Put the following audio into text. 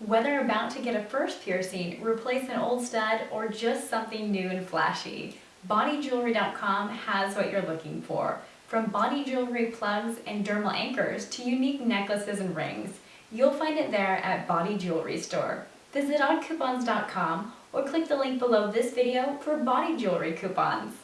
Whether about to get a first piercing, replace an old stud, or just something new and flashy, BodyJewelry.com has what you're looking for. From body jewelry plugs and dermal anchors to unique necklaces and rings, you'll find it there at Body Jewelry Store. Visit oddcoupons.com or click the link below this video for body jewelry coupons.